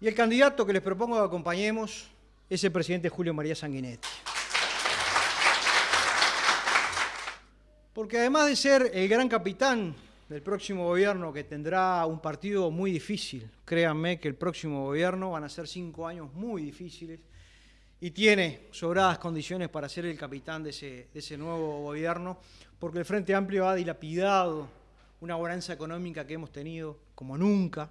Y el candidato que les propongo que acompañemos es el presidente Julio María Sanguinetti. Porque además de ser el gran capitán del próximo gobierno que tendrá un partido muy difícil, créanme que el próximo gobierno van a ser cinco años muy difíciles y tiene sobradas condiciones para ser el capitán de ese, nuevo gobierno, porque el Frente Amplio ha dilapidado una bonanza económica que hemos tenido como nunca,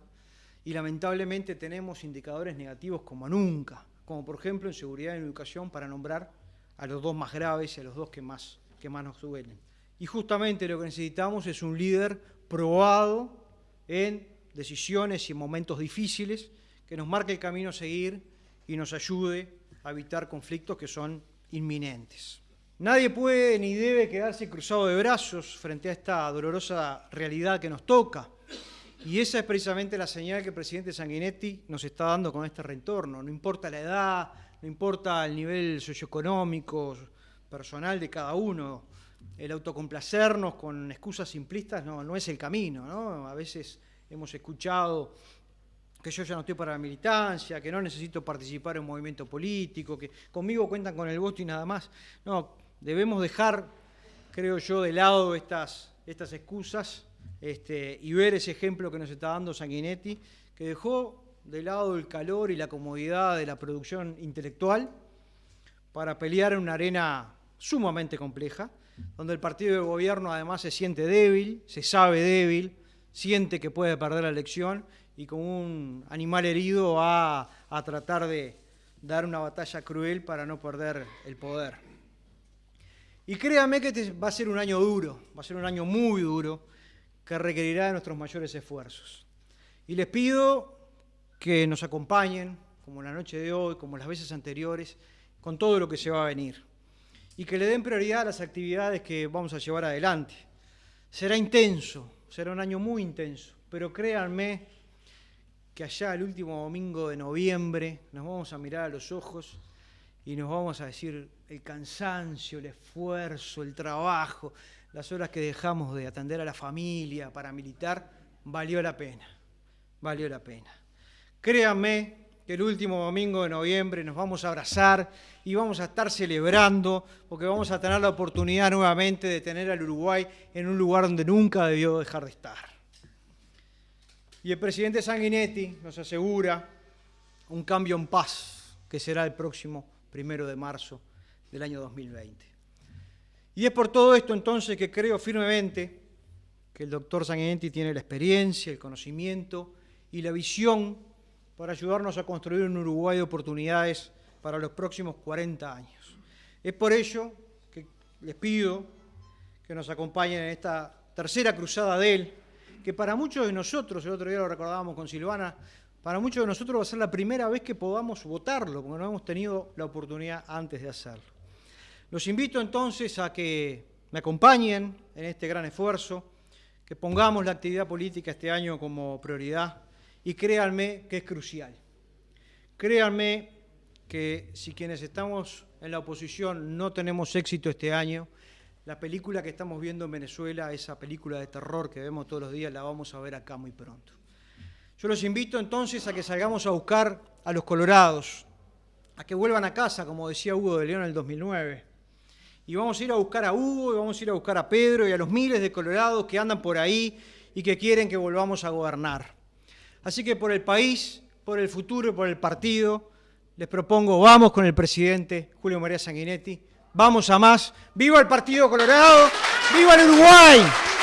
y lamentablemente tenemos indicadores negativos como nunca, como por ejemplo en seguridad y educación, para nombrar a los dos más graves y a los dos que más, que más nos duelen. Y justamente lo que necesitamos es un líder probado en decisiones y en momentos difíciles, que nos marque el camino a seguir y nos ayude a evitar conflictos que son inminentes. Nadie puede ni debe quedarse cruzado de brazos frente a esta dolorosa realidad que nos toca. Y esa es precisamente la señal que el presidente Sanguinetti nos está dando con este retorno. No importa la edad, no importa el nivel socioeconómico, personal de cada uno, el autocomplacernos con excusas simplistas no, es el camino. ¿no? A veces hemos escuchado que yo ya no estoy para la militancia, que no necesito participar en un movimiento político, que conmigo cuentan con el voto y nada más. No, debemos dejar, creo yo, de lado estas excusas este, y ver ese ejemplo que nos está dando Sanguinetti, que dejó de lado el calor y la comodidad de la producción intelectual para pelear en una arena sumamente compleja, donde el partido de gobierno además se siente débil, se sabe débil, siente que puede perder la elección y como un animal herido va a tratar de dar una batalla cruel para no perder el poder. Y créanme que este va a ser un año duro, va a ser un año muy duro, que requerirá de nuestros mayores esfuerzos. Y les pido que nos acompañen, como la noche de hoy, como las veces anteriores, con todo lo que se va a venir. Y que le den prioridad a las actividades que vamos a llevar adelante. Será intenso, será un año muy intenso, pero créanme que allá el último domingo de noviembre nos vamos a mirar a los ojos y nos vamos a decir el cansancio, el esfuerzo, el trabajo, las horas que dejamos de atender a la familia para militar, valió la pena, valió la pena. Créanme que el último domingo de noviembre nos vamos a abrazar y vamos a estar celebrando porque vamos a tener la oportunidad nuevamente de tener al Uruguay en un lugar donde nunca debió dejar de estar. Y el presidente Sanguinetti nos asegura un cambio en paz que será el próximo primero de marzo del año 2020. Y es por todo esto entonces que creo firmemente que el doctor Sanguinetti tiene la experiencia, el conocimiento y la visión para ayudarnos a construir un Uruguay de oportunidades para los próximos 40 años. Es por ello que les pido que nos acompañen en esta tercera cruzada de él, que para muchos de nosotros, el otro día lo recordábamos con Silvana, para muchos de nosotros va a ser la primera vez que podamos votarlo, porque no hemos tenido la oportunidad antes de hacerlo. Los invito entonces a que me acompañen en este gran esfuerzo, que pongamos la actividad política este año como prioridad y créanme que es crucial. Créanme que si quienes estamos en la oposición no tenemos éxito este año, la película que estamos viendo en Venezuela, esa película de terror que vemos todos los días, la vamos a ver acá muy pronto. Yo los invito entonces a que salgamos a buscar a los colorados, a que vuelvan a casa, como decía Hugo de León en el 2009, y vamos a ir a buscar a Hugo, y vamos a ir a buscar a Pedro y a los miles de colorados que andan por ahí y que quieren que volvamos a gobernar. Así que por el país, por el futuro, por el partido, les propongo, vamos con el presidente Julio María Sanguinetti, vamos a más, ¡viva el Partido Colorado! ¡Viva el Uruguay!